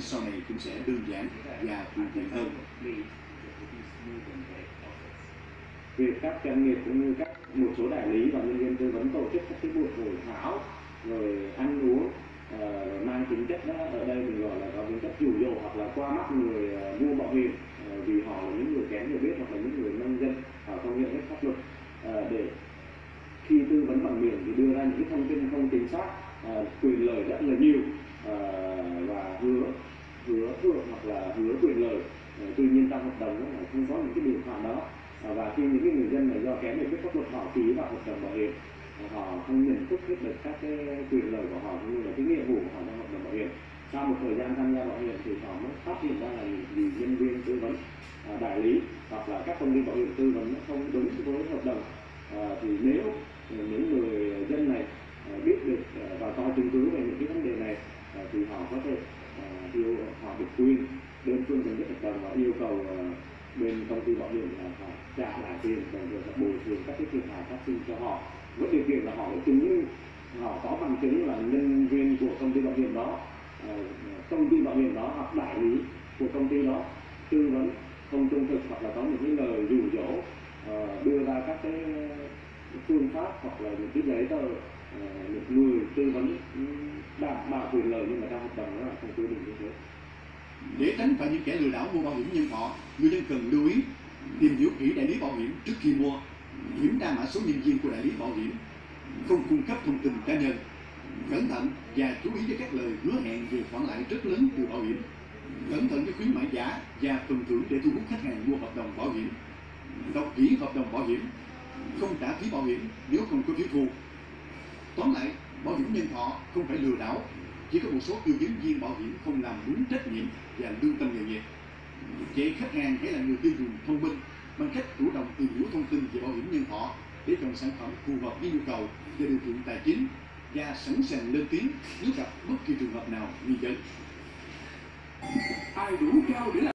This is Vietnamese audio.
sau này cũng sẽ đơn giản và thuận tiện hơn. việc các doanh nghiệp cũng như các một số đại lý và nhân viên tư vấn tổ chức các cái buổi hội thảo rồi ăn uống uh, mang tính chất đó ở đây mình gọi là có tính chất dụ dỗ hoặc là qua mắt người uh, mua bảo hiểm uh, vì họ là những người kém hiểu biết hoặc là những người nông dân họ không hiểu hết pháp luật uh, để khi tư vấn bằng miệng thì đưa ra những cái thông tin không chính xác uh, quyền lời rất là nhiều uh, và hứa hứa thưởng hoặc là hứa quyền lợi Ờ, tuy nhiên trong hợp đồng nó lại không có những cái điều khoản đó. Và khi những cái người dân này do kém hiểu biết pháp luật họ ký vào hợp đồng bảo hiểm họ không nhận thức hết được các cái quyền lợi của họ cũng như là cái nghĩa vụ của họ trong hợp đồng bảo hiểm. Sau một thời gian tham gia bảo hiểm thì họ mới phát hiện ra là vì nhân viên tư vấn à, đại lý hoặc là các công ty bảo hiểm tư vấn nó không đúng với hợp đồng. À, thì nếu những người dân này à, biết được à, và có chứng cứ về những cái vấn đề này thì họ có thể yêu họ được quyền đơn phương chấm dứt hợp đồng và yêu cầu ờ, bên công ty bảo hiểm là phải trả lại tiền và được bồi thường các cái thiệt hại phát sinh cho họ. Với điều kiện là họ phải chứng minh họ có bằng chứng là nhân viên của công ty bảo hiểm đó ờ, công ty bảo hiểm đó hoặc đại lý của công ty đó tư vấn không trung thực hoặc là có những cái lời dụ dỗ ờ, đưa ra các cái phương pháp hoặc là những cái giấy tờ những người tư vấn ừ, đảm bảo quyền lợi nhưng mà trong hợp đồng đó là không quy định như thế. Để tránh phải những kẻ lừa đảo mua bảo hiểm nhân thọ, người dân cần lưu ý tìm hiểu kỹ đại lý bảo hiểm trước khi mua, kiểm tra mã số nhân viên của đại lý bảo hiểm, không cung cấp thông tin cá nhân, cẩn thận và chú ý với các lời hứa hẹn về khoản lãi rất lớn từ bảo hiểm, cẩn thận với khuyến mãi giả và phần thưởng để thu hút khách hàng mua hợp đồng bảo hiểm, đọc kỹ hợp đồng bảo hiểm, không trả phí bảo hiểm nếu không có phiếu thu. Tóm lại, bảo hiểm nhân thọ không phải lừa đảo, chỉ có một số tư vấn viên bảo hiểm không làm đúng trách nhiệm và lương tâm nghề nghiệp. Vậy khách hàng hãy là người tiêu dùng thông minh, bằng cách chủ động tìm hiểu thông tin về bảo hiểm nhân thọ để chọn sản phẩm phù hợp với nhu cầu và điều kiện tài chính và sẵn sàng lên tiếng nếu gặp bất kỳ trường hợp nào nghi vấn. ai đủ cao để làm